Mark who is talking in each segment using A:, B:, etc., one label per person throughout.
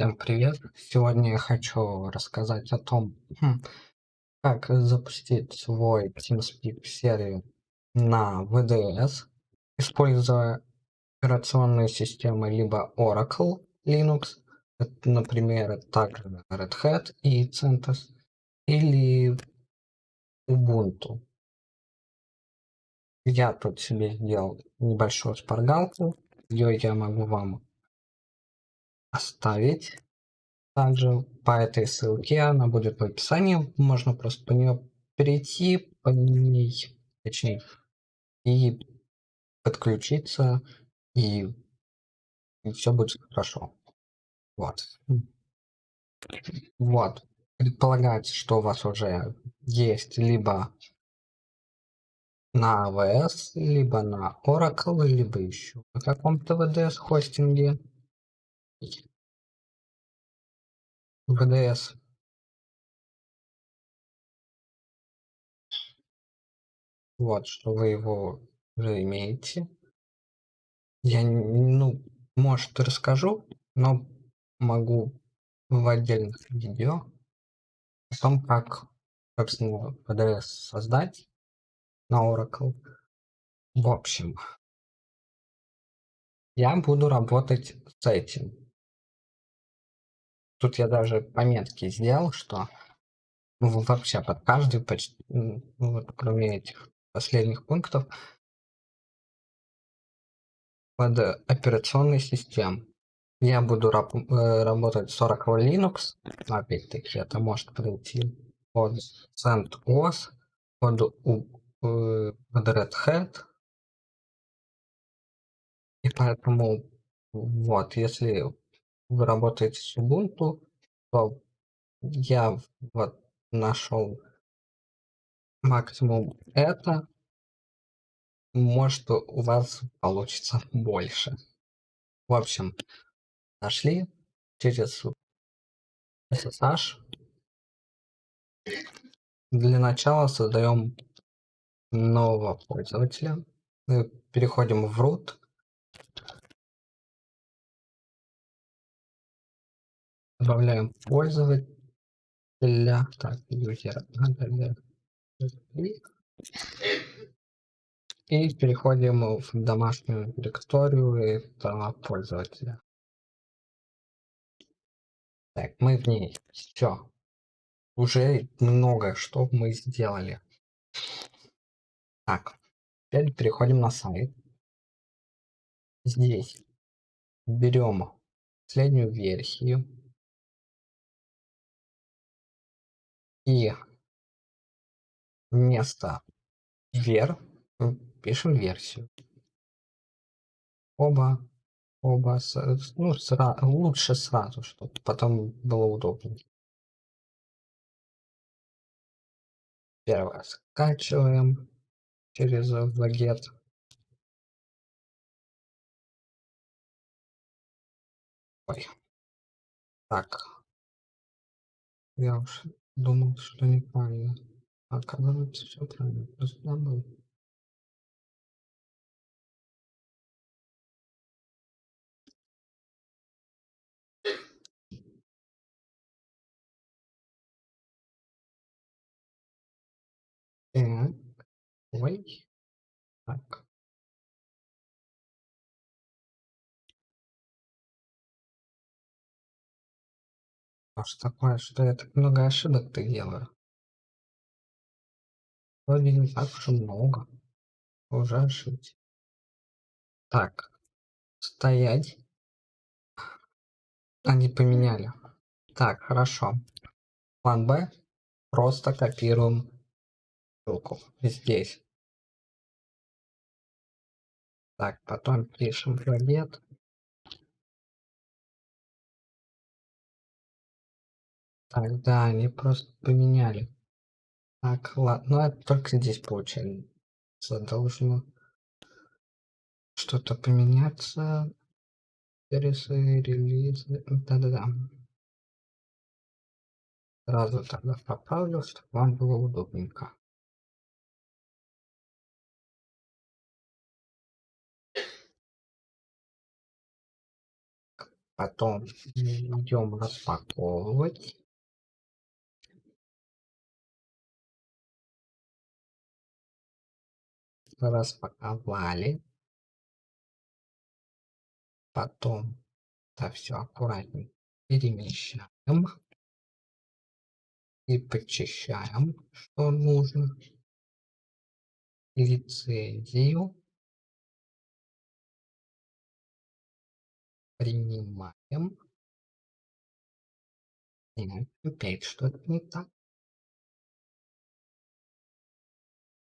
A: Всем привет! Сегодня я хочу рассказать о том, хм, как запустить свой TeamSpeak серию на VDS, используя операционные системы либо Oracle Linux, например, также Red Hat и CentOS, или Ubuntu. Я тут себе сделал небольшую шпаргалку, ее я могу вам оставить. Также по этой ссылке она будет в описании. Можно просто по нее перейти, по ней, точнее, и подключиться, и, и все будет хорошо. Вот. Вот. Предполагается, что у вас уже есть либо на AWS, либо на Oracle, либо еще на каком-то VDS хостинге. ВДС Вот, что вы его уже имеете. Я, ну, может, расскажу, но могу в отдельных видео о том, как, собственно, ВДС создать на Oracle. В общем, я буду работать с этим. Тут я даже пометки сделал, что ну, вообще под каждый почти, ну, вот, кроме этих последних пунктов, под операционной системой. Я буду раб э, работать с Oracle Linux, опять-таки это может пройти под CentOS, под, э, под Red Hat. И поэтому вот, если вы работаете с Ubuntu, то я вот нашел максимум это, может у вас получится больше. В общем, нашли через SSH. Для начала создаем нового пользователя. Переходим в root. Добавляем пользователя. Так. И переходим в домашнюю директорию этого пользователя. Так, мы в ней. Все. Уже много что мы сделали. Так, теперь переходим на сайт. Здесь берем последнюю версию и вместо вер пишем версию. Оба, оба, ну, сра, лучше сразу, чтобы потом было удобнее. Первое скачиваем через вагет. Ой. Так. Я уж Думал, что неправильно. А оказывается, все правильно. Просто забыл. Так. Ой. Так. А что такое, что я так много ошибок-то делаю? Вроде не так уж много. Уже ошибся. Так. Стоять. Они поменяли. Так, хорошо. План Б. Просто копируем ссылку здесь. Так, потом пишем пробет. Так, да, они просто поменяли. Так, ладно, ну это только здесь получается. Должно что-то поменяться. Сервисы, релизы. Да-да-да. Сразу тогда поправлю, чтобы вам было удобненько. Потом идем распаковывать. Распаковали. Потом это все аккуратненько перемещаем и подчищаем, что нужно. Лицензию. Принимаем. Нет, опять что-то не так.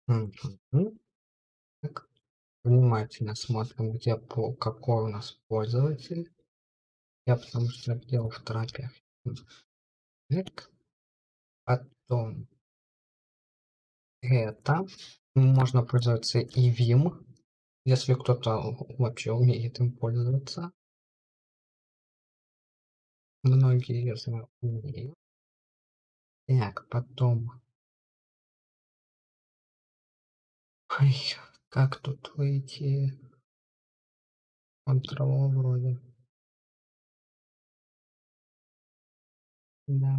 A: Угу. Внимательно смотрим, где по какой у нас пользователь. Я потому что делал в трапе. Так. Потом это можно пользоваться и Vim, если кто-то вообще умеет им пользоваться. Многие, я знаю, умеют. Так, потом... Ой, как тут выйти? Control вроде. Да.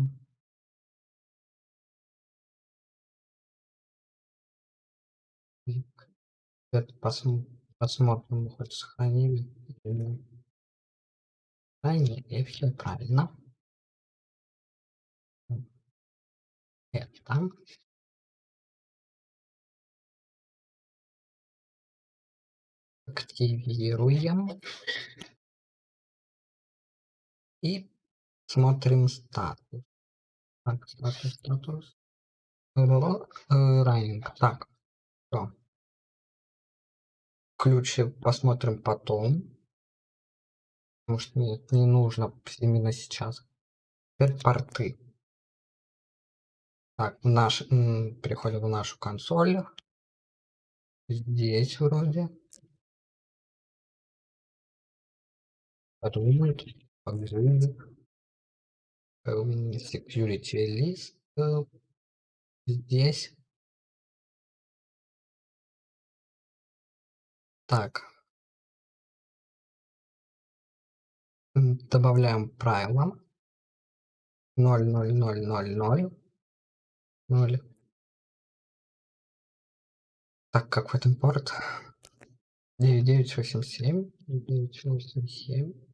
A: Это посм посмотрим, хоть сохранили. Сохранили, все правильно. Это. Активируем. И смотрим статус. Так, статус, статус. Раннинг. Так, все. Ключи посмотрим потом. Потому что нет, не нужно именно сейчас. Теперь порты. Так, наш, переходим в нашу консоль. Здесь вроде. Подумать. Погрузить. Security лист. Здесь. Так. Добавляем правила. 0, 0, 0, 0, 0. 0. Так, как в этом порт? 9987. 9987.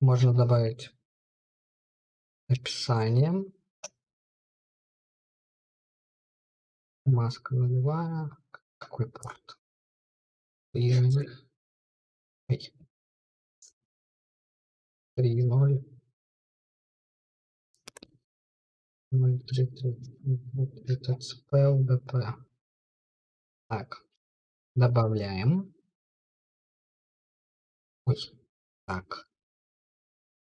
A: Можно добавить описание. Маска нулевая. Какой порт? И... Ой. 3, 0. 0, 3, 3, 3, ТЦП, УБП. Так, добавляем. Ой, так.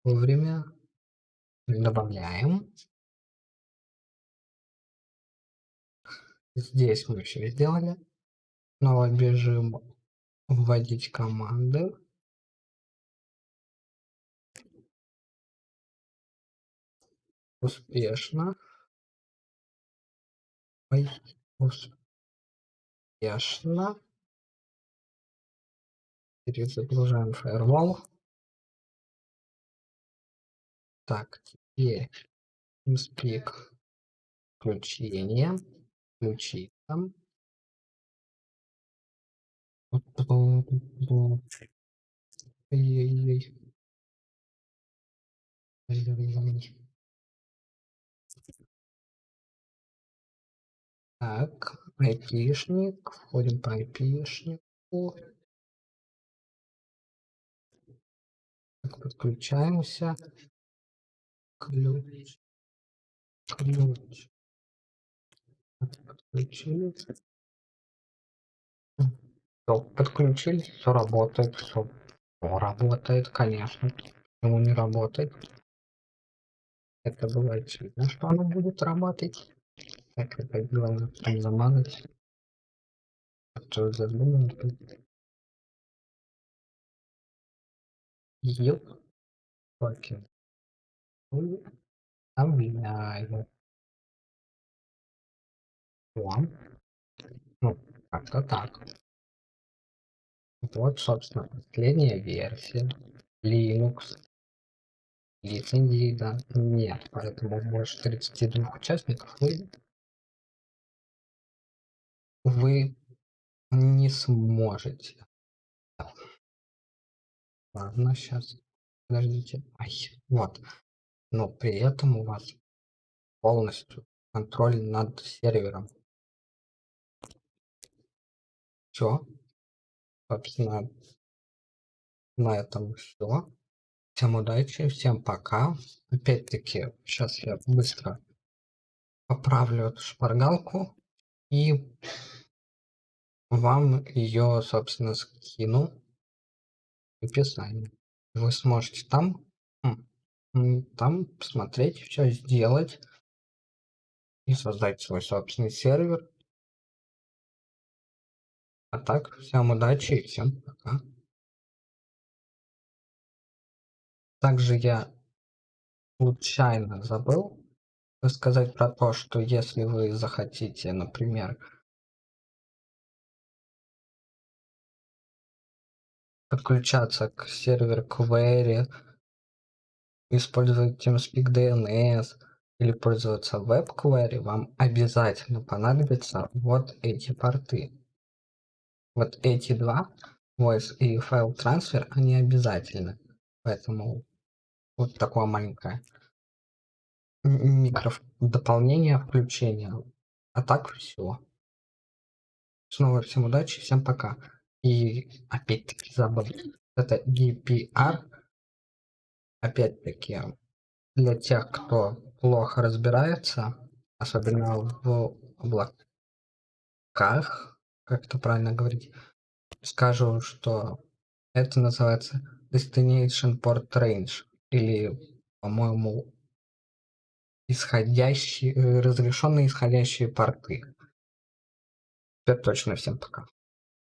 A: Вовремя добавляем. Здесь мы все сделали. Снова бежим вводить команды. Успешно. Ой, успешно. Перезагружаем фаервол. Так, теперь TeamSpeak включение. Включи там. Так, айпишник. Входим по айпишнику. Так, подключаемся. Ключ. Ключ. Подключились. Все, подключились, все работает, все. работает, конечно. Почему не работает? Это бывает видно, что оно будет работать. Так, это главное там замазать. Что задумал? Ёп. Окей. Объявляю. О. Ну, как-то так. Вот, собственно, последняя версия Linux. лицензии, да, нет, поэтому больше 32 участников вы, вы не сможете. Ладно, сейчас, подождите. Ай, вот. Но при этом у вас полностью контроль над сервером. Все. Собственно, на этом все. Всем удачи, всем пока. Опять-таки, сейчас я быстро поправлю эту шпаргалку и вам ее, собственно, скину в описании. Вы сможете там, там посмотреть, все сделать и создать свой собственный сервер. А так, всем удачи и всем пока. Также я случайно забыл рассказать про то, что если вы захотите, например, подключаться к серверу query, использовать TeamSpeak DNS или пользоваться web query, вам обязательно понадобятся вот эти порты. Вот эти два, voice и файл трансфер, они обязательны. Поэтому вот такое маленькое микро дополнение включения. А так все. Снова всем удачи, всем пока. И опять-таки забыл. Это GPR. Опять-таки для тех, кто плохо разбирается, особенно в облаках, как это правильно говорить, скажу, что это называется Destination Port Range или, по-моему, исходящие, разрешенные исходящие порты. Теперь точно всем пока.